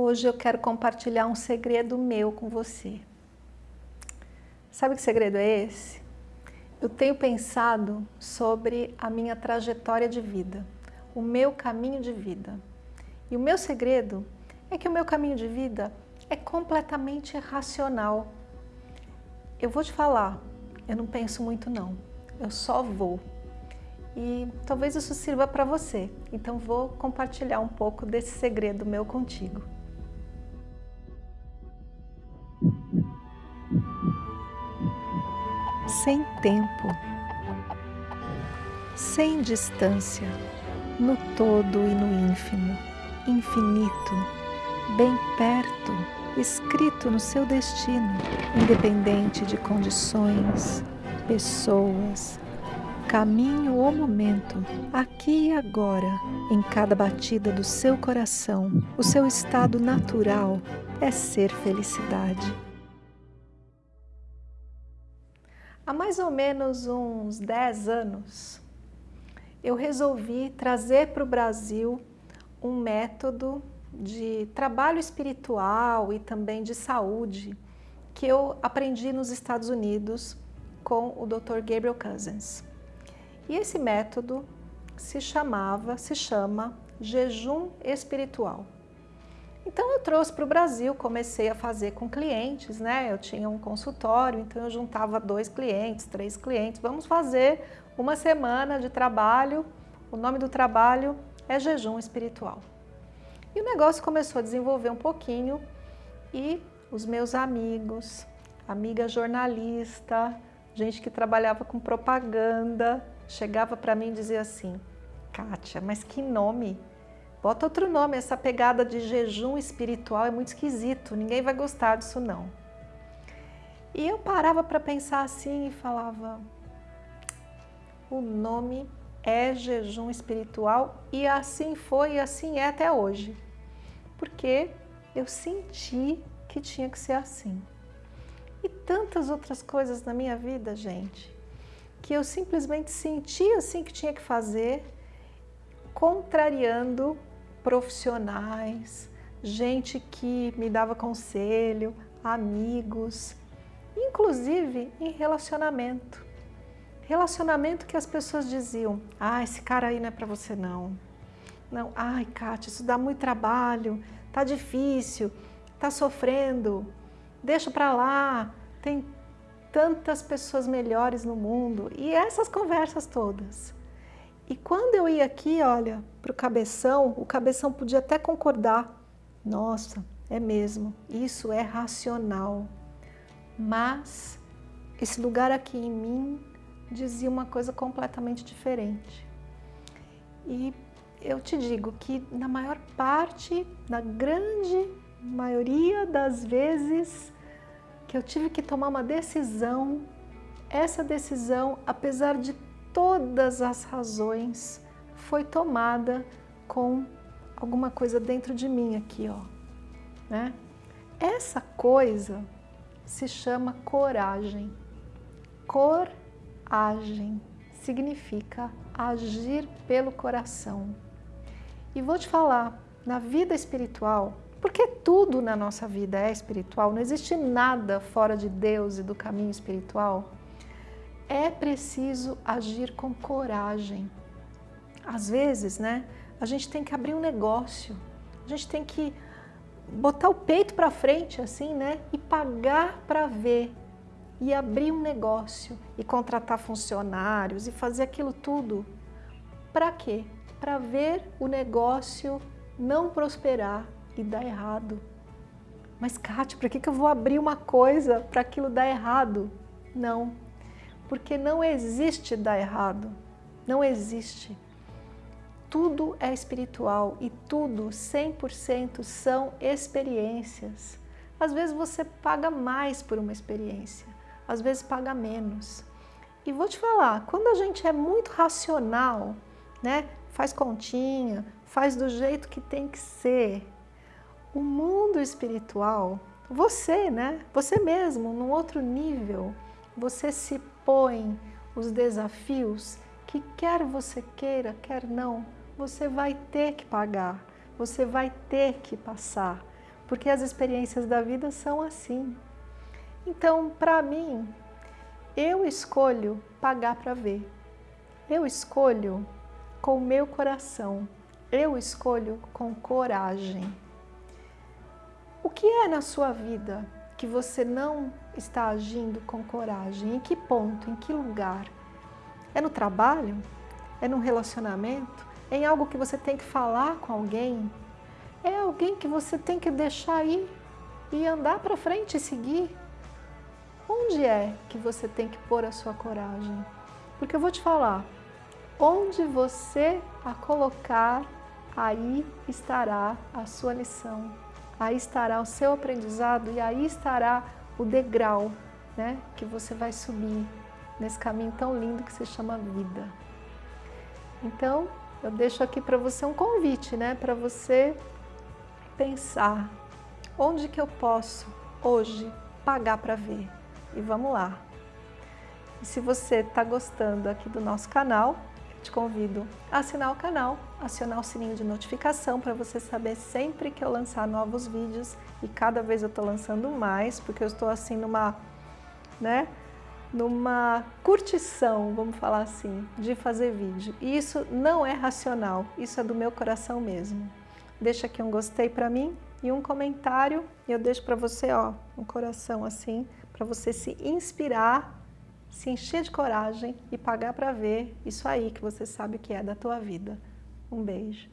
Hoje eu quero compartilhar um segredo meu com você. Sabe que segredo é esse? Eu tenho pensado sobre a minha trajetória de vida, o meu caminho de vida. E o meu segredo é que o meu caminho de vida é completamente racional. Eu vou te falar, eu não penso muito não, eu só vou. E talvez isso sirva para você, então vou compartilhar um pouco desse segredo meu contigo. Sem tempo, sem distância, no todo e no ínfimo, infinito, bem perto, escrito no seu destino, independente de condições, pessoas, caminho ou momento, aqui e agora, em cada batida do seu coração, o seu estado natural é ser felicidade. Há mais ou menos uns 10 anos, eu resolvi trazer para o Brasil um método de trabalho espiritual e também de saúde que eu aprendi nos Estados Unidos com o Dr. Gabriel Cousens. E esse método se chamava, se chama jejum espiritual. Então eu trouxe para o Brasil, comecei a fazer com clientes, né? Eu tinha um consultório, então eu juntava dois clientes, três clientes. Vamos fazer uma semana de trabalho. O nome do trabalho é jejum espiritual. E o negócio começou a desenvolver um pouquinho e os meus amigos, amiga jornalista, gente que trabalhava com propaganda, chegava para mim e dizia assim, Kátia, mas que nome Bota outro nome, essa pegada de jejum espiritual é muito esquisito, ninguém vai gostar disso não. E eu parava para pensar assim e falava, o nome é jejum espiritual e assim foi e assim é até hoje. Porque eu senti que tinha que ser assim. E tantas outras coisas na minha vida, gente, que eu simplesmente senti assim que tinha que fazer, contrariando profissionais, gente que me dava conselho, amigos, inclusive em relacionamento. Relacionamento que as pessoas diziam, ah, esse cara aí não é para você não. Não, ai, Kátia, isso dá muito trabalho, tá difícil, tá sofrendo, deixa para lá, tem tantas pessoas melhores no mundo. E essas conversas todas. E quando eu ia aqui, olha, para o cabeção, o cabeção podia até concordar. Nossa, é mesmo, isso é racional. Mas esse lugar aqui em mim dizia uma coisa completamente diferente. E eu te digo que na maior parte, na grande maioria das vezes que eu tive que tomar uma decisão, essa decisão, apesar de todas as razões foi tomada com alguma coisa dentro de mim aqui, ó. Né? Essa coisa se chama coragem. Coragem significa agir pelo coração. E vou te falar, na vida espiritual, porque tudo na nossa vida é espiritual, não existe nada fora de Deus e do caminho espiritual, é preciso agir com coragem. Às vezes, né, a gente tem que abrir um negócio, a gente tem que botar o peito para frente assim, né, e pagar para ver e abrir um negócio e contratar funcionários e fazer aquilo tudo. Para quê? Para ver o negócio não prosperar e dar errado. Mas, Kátia, para que, que eu vou abrir uma coisa para aquilo dar errado? Não, porque não existe dar errado, não existe. Tudo é espiritual e tudo, 100%, são experiências. Às vezes você paga mais por uma experiência, às vezes paga menos. E vou te falar, quando a gente é muito racional, né, faz continha, faz do jeito que tem que ser, o mundo espiritual, você, né, você mesmo, num outro nível, você se põe os desafios que quer você queira, quer não, você vai ter que pagar, você vai ter que passar, porque as experiências da vida são assim. Então, para mim, eu escolho pagar para ver. Eu escolho com meu coração. Eu escolho com coragem. O que é na sua vida que você não está agindo com coragem? Em que ponto? Em que lugar? É no trabalho? É no relacionamento? É em algo que você tem que falar com alguém? É alguém que você tem que deixar ir e andar para frente e seguir? Onde é que você tem que pôr a sua coragem? Porque eu vou te falar, onde você a colocar, aí estará a sua lição aí estará o seu aprendizado e aí estará o degrau né, que você vai subir nesse caminho tão lindo que se chama vida. Então, eu deixo aqui para você um convite, né, para você pensar onde que eu posso hoje pagar para ver. E vamos lá. E se você está gostando aqui do nosso canal, te convido a assinar o canal, acionar o sininho de notificação para você saber sempre que eu lançar novos vídeos e cada vez eu estou lançando mais, porque eu estou assim numa, né, numa curtição, vamos falar assim, de fazer vídeo. E isso não é racional, isso é do meu coração mesmo. Deixa aqui um gostei para mim e um comentário e eu deixo para você, ó, um coração assim, para você se inspirar se encher de coragem e pagar para ver isso aí que você sabe que é da tua vida. Um beijo.